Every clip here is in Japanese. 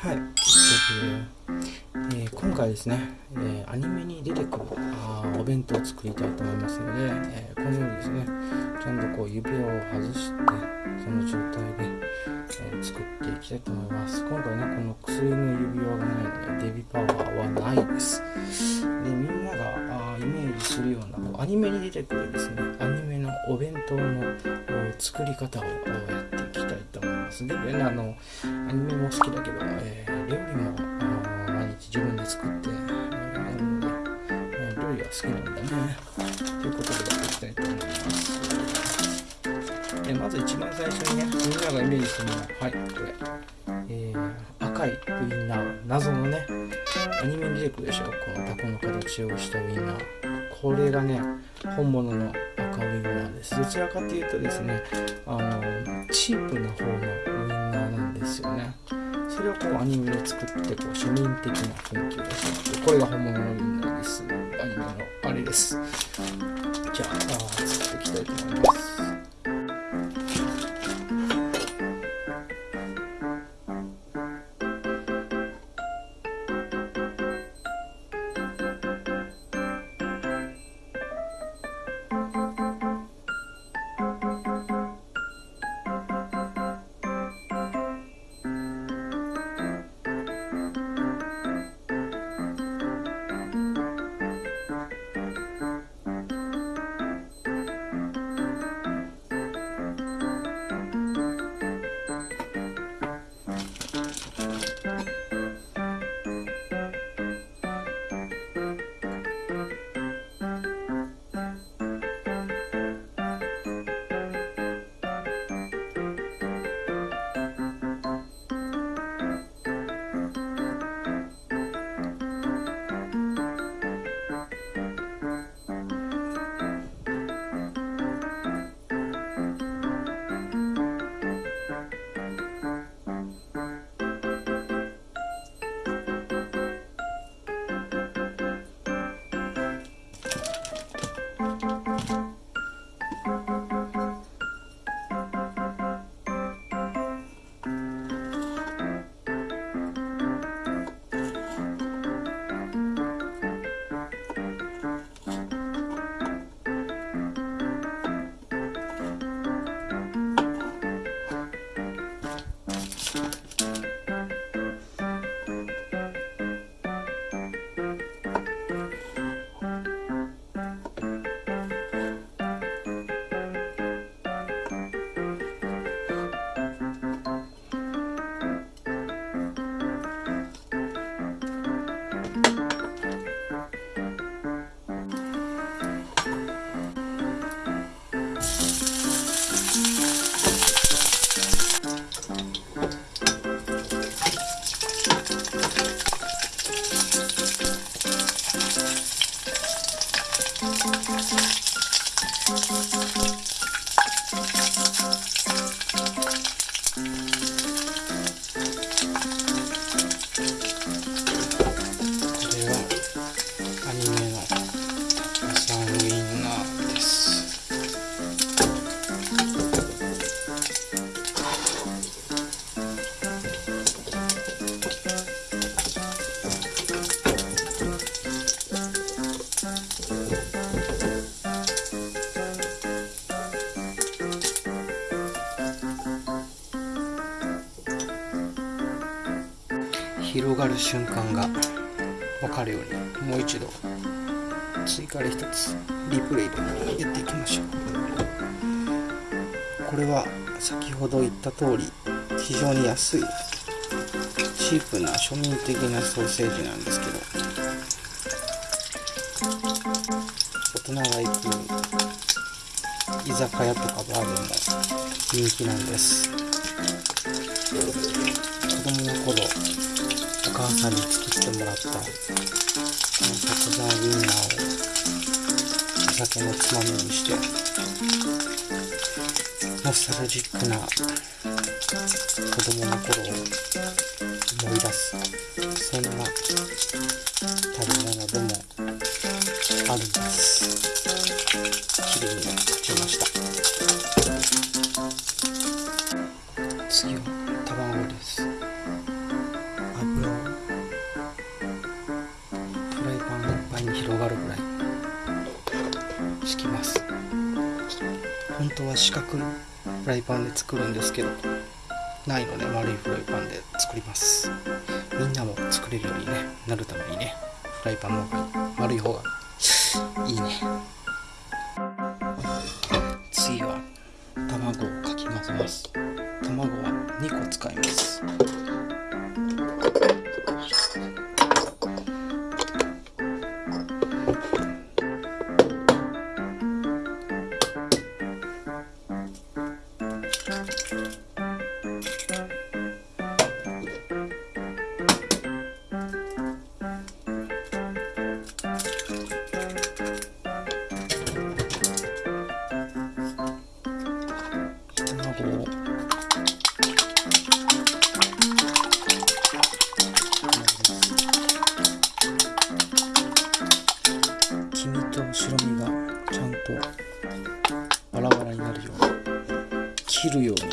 はい、えー、今回ですね、えー、アニメに出てくるあお弁当を作りたいと思いますので、えー、このようにですねちゃんとこう指輪を外してその状態で、え作っていきたいと思います。今回ねこの薬の指輪がないのでデビパワーはないです。でみんながあイメージするようなこうアニメに出てくるですねアニメのお弁当の作り方をやっていきたいと思いますで、ね、あのアニメも好きだけど、えー、料理も毎日自分で作って、えー、やるので、えー、料理は好きなんだね。ということでやっていきたいと思います。でまず一番最初にねみんながイメージするのははいこれ、えー、赤いウインナー。謎のねアニメに出てくるでしょ。このタコの形をしたウインナー。これがね本物の赤ウインナーです。どちらかというとですねあのチープな方のウインナーなんですよね。それをこうアニメで作ってこう庶民的な雰囲気を出してこれが本物のウインナーです。アニメのあれです。じゃあ作っていきたいと思います。広がる瞬間が分かるようにもう一度追加で一つリプレイでやっていきましょう。これは先ほど言った通り非常に安いチープな庶民的なソーセージなんですけど大人が行く居酒屋とかバーでも人気なんです。子供の頃さんに作ってもらったこのタコザウインナーをお酒のつまみにしてノスタルジックな子供の頃を思い出す。そんな食べ物でもあるんです。で作るんですけどないので丸いフライパンで作ります。みんなも作れるように、ね、なるためにねフライパンも丸い方がとバラバラになるように切るように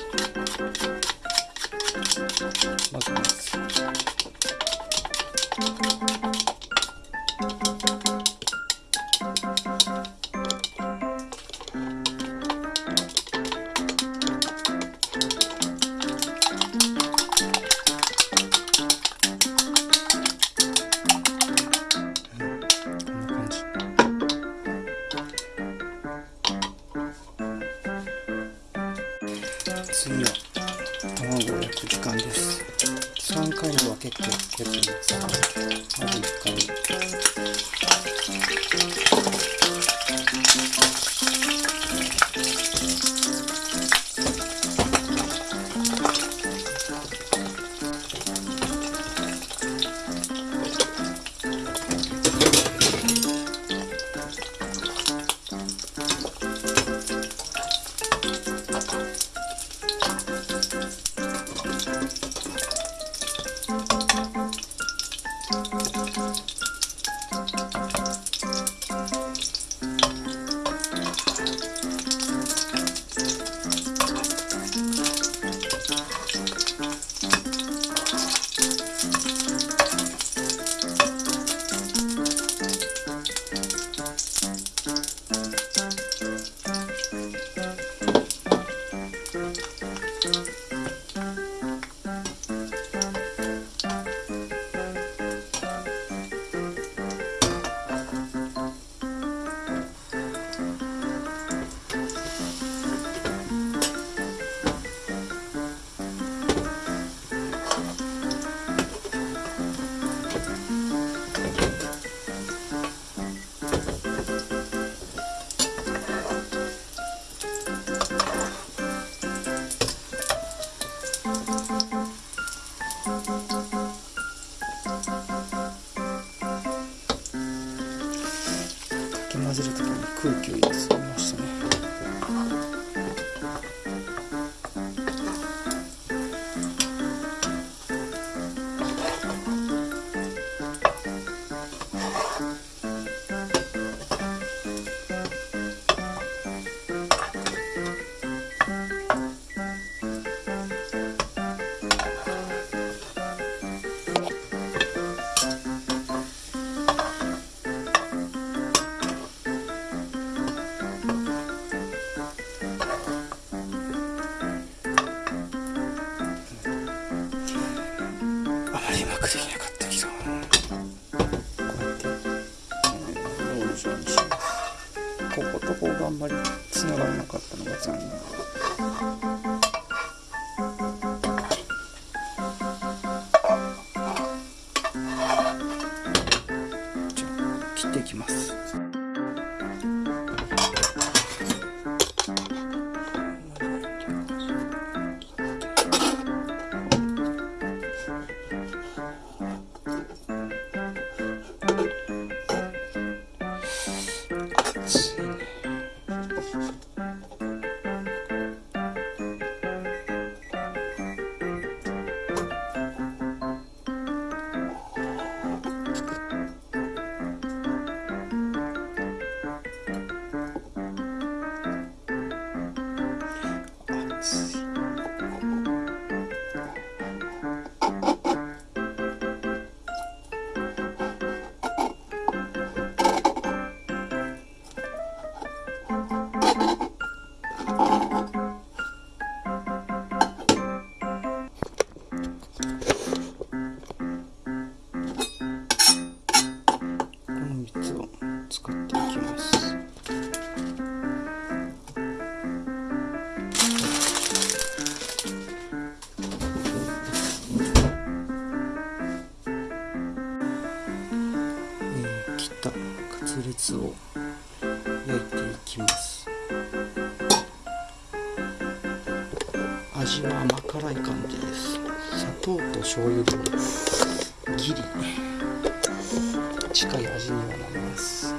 さん。podcast. 味は甘辛い感じです。砂糖と醤油でギリ。近い味にはなります。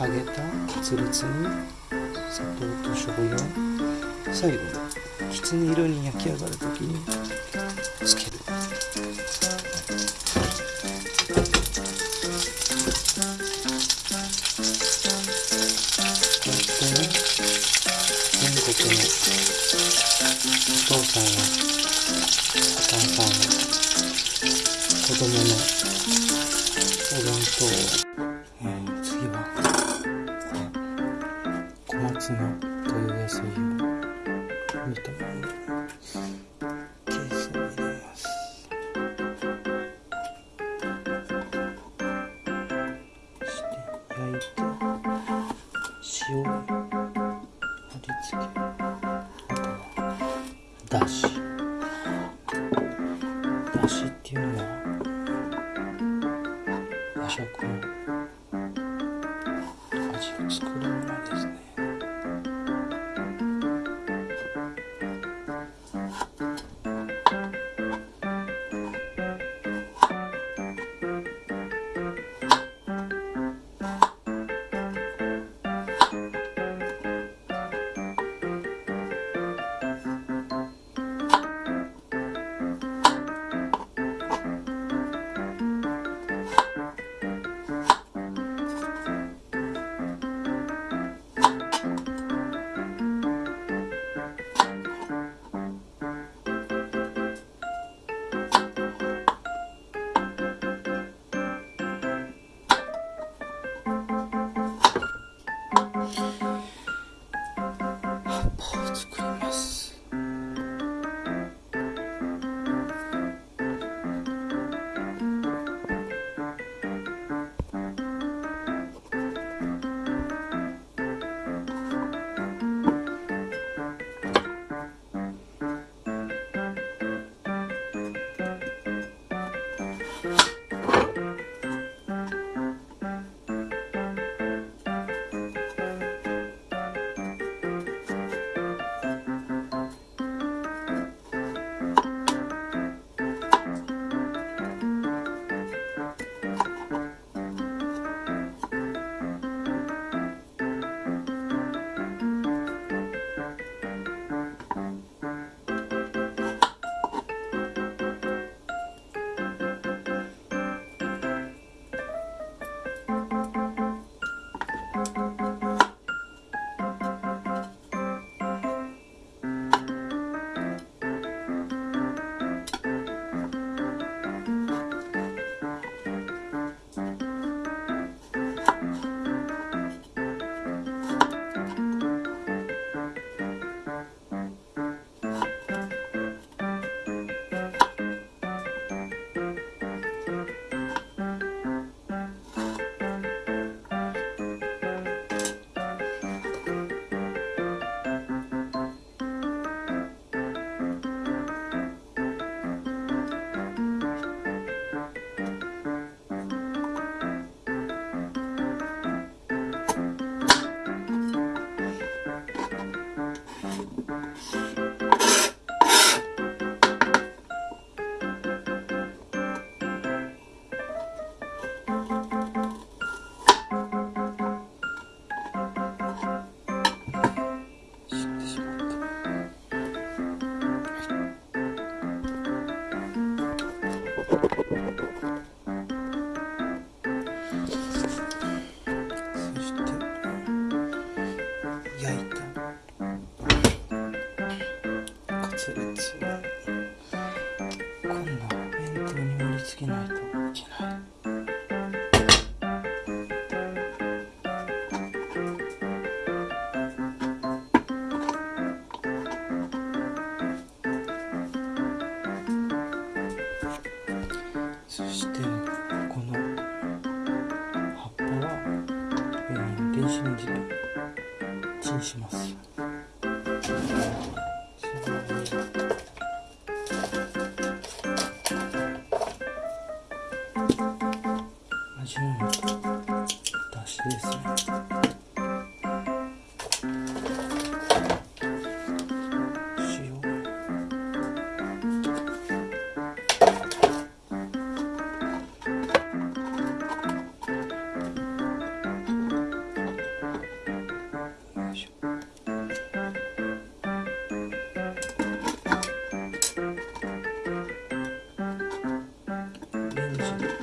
揚げたカツレツに砂糖と醤油。を最後にきつね色に焼き上がる時につける。煮たそしてこの葉っぱは、電子レンジでチンします。感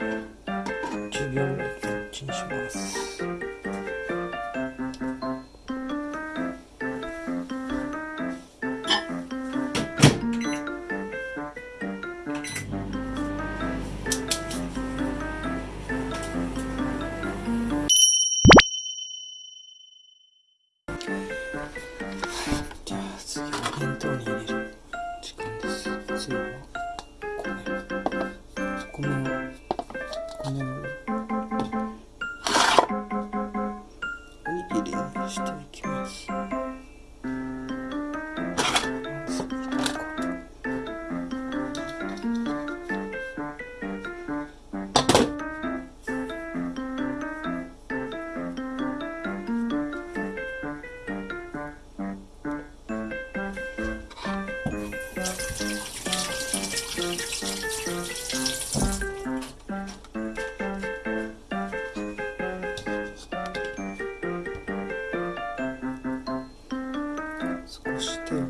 что?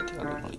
ついてあります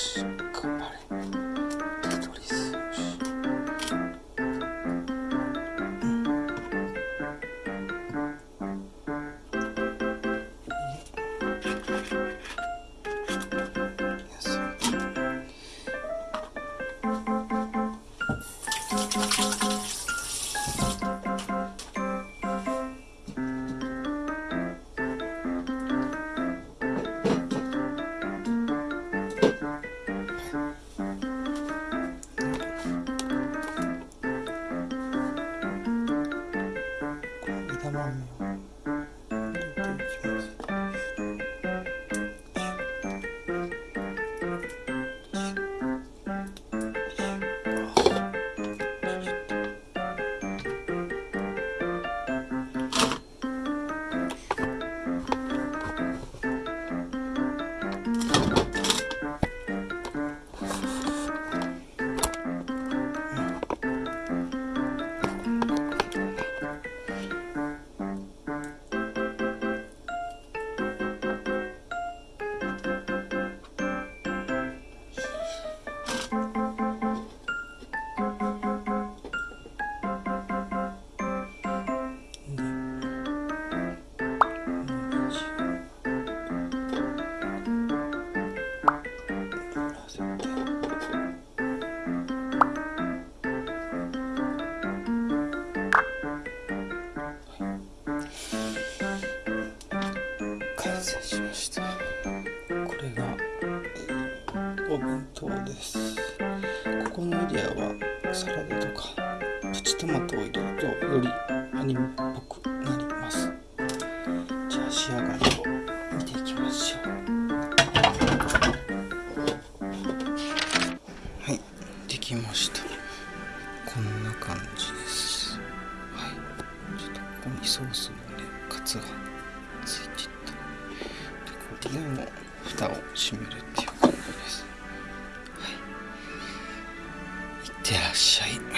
し弁当です。ここのエリアはサラダとかプチトマトを入れるとよりアニメっぽくなります。じゃあ仕上がりを見ていきましょう。はいできました。こんな感じです。はいちょっとここにソースのねカツがついていった。でこれでもう蓋を閉めるっていう感じです。らっしゃい。